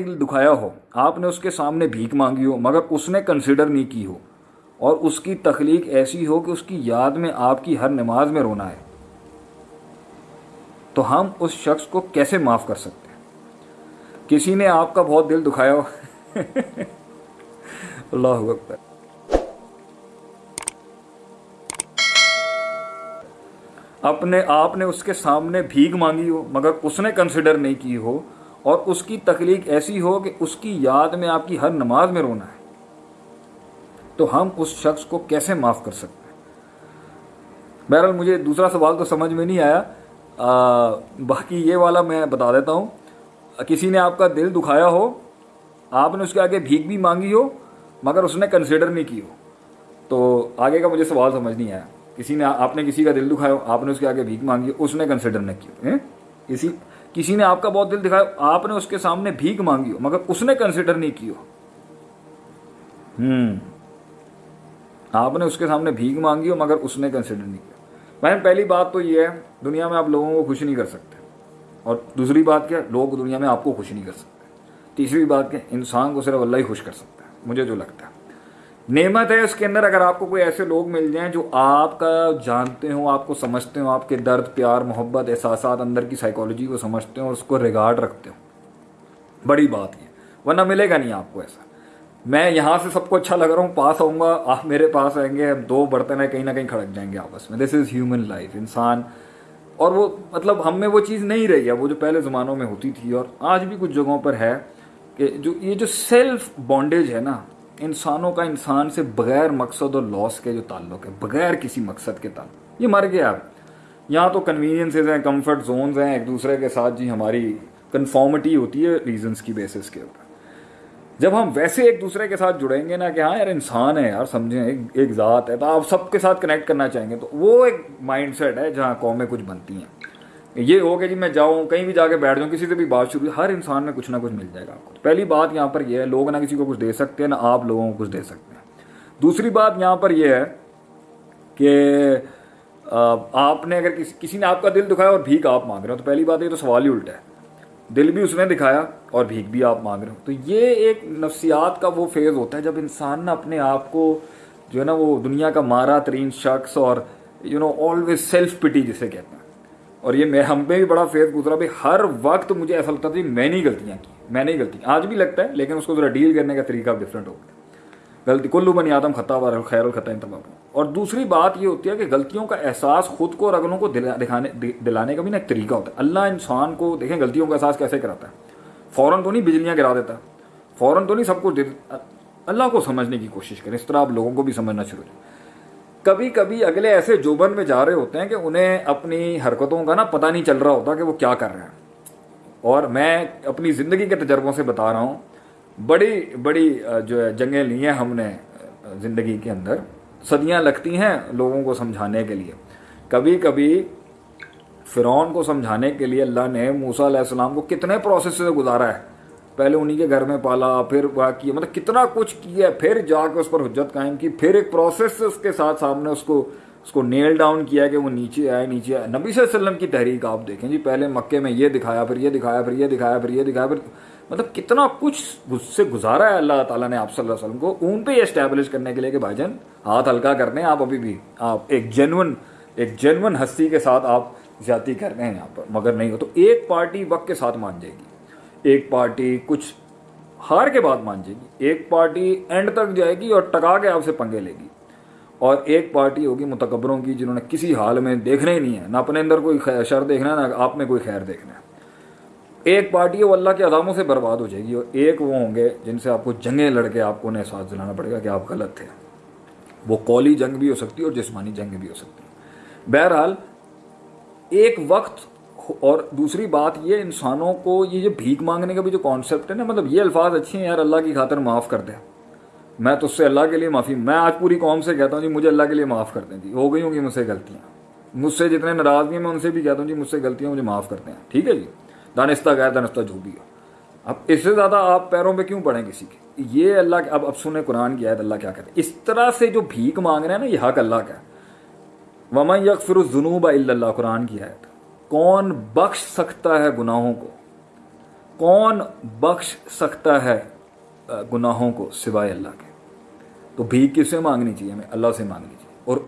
دکھایا ہو۔ آپ نے اس کے سامنے بھیک مانگی ہو، مگر اس نے کنسیڈر نہیں کی ہو۔ اور اس کی تخلیق ایسی ہو کہ اس کی یاد میں آپ کی ہر نماز میں رونا ہے۔ تو ہم اس شخص کو کیسے معاف کر سکتے ہیں؟ کسی نے آپ کا بہت دل دکھایا ہو؟ اللہ اکبر۔ اپنے آپ نے اس کے سامنے بھیگ مانگی ہو، مگر اس نے کنسیڈر نہیں کی ہو۔ اور اس کی تخلیق ایسی ہو کہ اس کی یاد میں آپ کی ہر نماز میں رونا ہے۔ تو ہم اس شخص کو کیسے معاف کر سکتے ہیں؟ بہرحال مجھے دوسرا سوال تو سمجھ میں نہیں آیا۔ آ, باقی یہ والا میں بتا دیتا ہوں۔ کسی نے آپ کا دل دکھایا ہو آپ نے اس کے آگے بھیک بھی مانگی ہو مگر اس نے کنسیڈر نہیں کی ہو۔ تو آگے کا مجھے سوال سمجھ نہیں آیا۔ کسی نے آپ نے کسی کا دل دکھایا ہو آپ نے اس کے آگے بھیک مانگی ہو اس نے کنسیڈر نہیں کی ہو۔ کسی کسی نے آپ کا بہت دل دکھایا، آپ نے اس کے سامنے بھیک مانگی ہو، مگر اس نے کنسیڈر نہیں کی ہو۔ ہوں آپ نے اس کے سامنے بھیک مانگی ہو، مگر اس نے کنسیڈر نہیں کیا۔ بہن پہلی بات تو یہ ہے، دنیا میں آپ لوگوں کو خوش نہیں کر سکتے۔ اور دوسری بات کیا، لوگ دنیا میں آپ کو خوش نہیں کر سکتے۔ تیسری بات کیا، انسان کو صرف اللہ ہی خوش کر سکتا ہے، مجھے جو لگتا ہے۔ نعمت ہے اس کے اندر اگر آپ کو کوئی ایسے لوگ مل جائیں جو آپ کا جانتے ہوں، آپ کو سمجھتے ہوں، آپ کے درد، پیار، محبت، احساسات اندر کی سائیکالوجی کو سمجھتے ہوں اور اس کو ریگارڈ رکھتے ہوں۔ بڑی بات یہ۔ ورنہ ملے گا نہیں آپ کو ایسا۔ میں یہاں سے سب کو اچھا لگ رہا ہوں، پاس آؤں گا، آپ میرے پاس آئیں گے دو برتن ہیں، کہیں نہ کہیں کھڑک جائیں گے آپس میں۔ دس از ہیومن لائف انسان۔ اور وہ مطلب ہم میں وہ چیز نہیں رہی ہے، وہ جو پہلے زمانوں میں ہوتی تھی۔ اور آج بھی کچھ جگہوں پر ہے کہ جو یہ جو سیلف بانڈیج ہے نا انسانوں کا انسان سے بغیر مقصد اور لاس کے جو تعلق ہے، بغیر کسی مقصد کے تعلق۔ یہ مر گیا۔ یہاں تو کنوینئنسز ہیں کمفرٹ زونز ہیں، ایک دوسرے کے ساتھ جی ہماری کنفارمٹی ہوتی ہے ریزنس کی بیسس کے اوپر۔ جب ہم ویسے ایک دوسرے کے ساتھ جڑیں گے نا کہ ہاں یار انسان ہے یار، سمجھیں، ایک ایک ذات ہے، تو آپ سب کے ساتھ کنیکٹ کرنا چاہیں گے، تو وہ ایک مائنڈ سیٹ ہے جہاں قومیں کچھ بنتی ہیں۔ یہ ہو کہ جی میں جاؤں، کہیں بھی جا کے بیٹھ جاؤں، کسی سے بھی بات شروع، ہر انسان میں کچھ نہ کچھ مل جائے گا آپ کو۔ پہلی بات یہاں پر یہ ہے، لوگ نہ کسی کو کچھ دے سکتے ہیں، نہ آپ لوگوں کو کچھ دے سکتے ہیں۔ دوسری بات یہاں پر یہ ہے کہ آپ نے اگر کسی نے آپ کا دل دکھایا اور بھیک آپ مانگ رہے ہو، تو پہلی بات یہ تو سوال ہی الٹا ہے۔ دل بھی اس نے دکھایا اور بھیک بھی آپ مانگ رہے ہو۔ تو یہ ایک نفسیات کا وہ فیز ہوتا ہے جب انسان نا اپنے آپ کو جو ہے نا وہ دنیا کا مارا ترین شخص اور یو نو آلویز سیلف پٹی جسے کہتے ہیں۔ اور یہ میں ہم پہ بھی بڑا فیز گزرا بھائی، ہر وقت مجھے ایسا لگتا تھا جی، میں نہیں غلطیاں کی، میں نہیں غلطی آج بھی لگتا ہے، لیکن اس کو ذرا ڈیل کرنے کا طریقہ ڈفرینٹ ہوگا غلطی کلو بنی آدم خطا وار خیر الخطا انتباہ اور دوسری بات یہ ہوتی ہے کہ غلطیوں کا احساس خود کو اور اگلوں کو دکھانے دلانے کا بھی نا ایک طریقہ ہوتا ہے۔ اللہ انسان کو دیکھیں غلطیوں کا احساس کیسے کراتا ہے۔ فوراً تو نہیں بجلیاں گرا دیتا، فوراً تو نہیں سب کچھ اللہ کو سمجھنے کی کوشش کریں، اس طرح آپ لوگوں کو بھی سمجھنا شروع کریں کبھی کبھی اگلے ایسے جوبن میں جا رہے ہوتے ہیں کہ انہیں اپنی حرکتوں کا نا پتہ نہیں چل رہا ہوتا کہ وہ کیا کر رہے ہیں۔ اور میں اپنی زندگی کے تجربوں سے بتا رہا ہوں۔ بڑی بڑی جو ہے، جنگیں لی ہیں ہم نے زندگی کے اندر۔ صدیاں لگتی ہیں لوگوں کو سمجھانے کے لیے۔ کبھی کبھی فرعون کو سمجھانے کے لیے اللہ نے موسا علیہ السلام کو کتنے پروسیس سے گزارا ہے۔ پہلے انہی کے گھر میں پالا، پھر وہ کیا مطلب کتنا کچھ کیا، پھر جا کے اس پر حجت قائم کی، پھر ایک پروسیس سے اس کے ساتھ سامنے اس کو اس کو نیل ڈاؤن کیا کہ وہ نیچے آئے نیچے آئے۔ نبی صلی اللہ علیہ وسلم کی تحریک آپ دیکھیں جی پہلے مکے میں یہ دکھایا، پھر یہ دکھایا، پھر یہ دکھایا، پھر یہ دکھایا، پھر مطلب کتنا کچھ سے گزارا ہے اللہ تعالیٰ نے آپ صلی اللہ علیہ وسلم کو اون پہ یہ اسٹیبلش کرنے کے لیے کہ بھائی جان، ہاتھ ہلکا کر دیں آپ ابھی بھی۔ آپ ایک جینون ایک جینون ہستی کے ساتھ آپ زیادتی کر رہے ہیں یہاں پر، مگر نہیں ہو تو ایک پارٹی وقت کے ساتھ مان جائے گی۔ ایک پارٹی کچھ ہار کے بعد مان جائے گی۔ ایک پارٹی اینڈ تک جائے گی اور ٹکا کے آپ سے پنگے لے گی۔ اور ایک پارٹی ہوگی متکبروں کی جنہوں نے کسی حال میں دیکھنا ہی نہیں ہے، نہ اپنے اندر کوئی شر دیکھنا ہے، نہ آپ میں کوئی خیر دیکھنا ہے۔ ایک پارٹی ہے وہ اللہ کے عداموں سے برباد ہو جائے گی اور ایک وہ ہوں گے جن سے آپ کو جنگیں لڑ کے آپ کو انہیں احساس دلانا پڑے گا کہ آپ غلط تھے۔ وہ قولی جنگ بھی ہو سکتی ہے اور جسمانی جنگ بھی ہو سکتی ہے۔ بہرحال ایک وقت اور دوسری بات یہ انسانوں کو یہ جو بھیک مانگنے کا بھی جو کانسیپٹ ہے نا مطلب یہ الفاظ اچھے ہیں یار، اللہ کی خاطر معاف کر دیں میں تو اس سے اللہ کے لیے معافی، میں آج پوری قوم سے کہتا ہوں جی مجھے اللہ کے لیے معاف کر دیں جی۔ ہو گئی ہوں گی مجھ سے غلطیاں۔ مجھ سے جتنے ناراض ہیں، میں ان سے بھی کہتا ہوں جی مجھ سے غلطیاں مجھے معاف کرتے ہیں ٹھیک ہے جی؟ دانستہ غیر دانستہ جو بھی ہو۔ اب اس سے زیادہ آپ پیروں پہ کیوں پڑیں کسی کے؟ یہ اللہ اب اب سنیں قرآن کی آیت اللہ کیا کہتے ہیں۔ اس طرح سے جو بھیک مانگ رہے ہیں نا، یہ حق اللہ کا ہے۔ وما یکفر الجنوب اللہ، قرآن کی آیت۔ کون بخش سکتا ہے گناہوں کو؟ کون بخش سکتا ہے گناہوں کو سوائے اللہ کے؟ تو بھیک کس سے مانگنی چاہیے ہمیں؟ اللہ سے مانگنی چاہیے۔ اور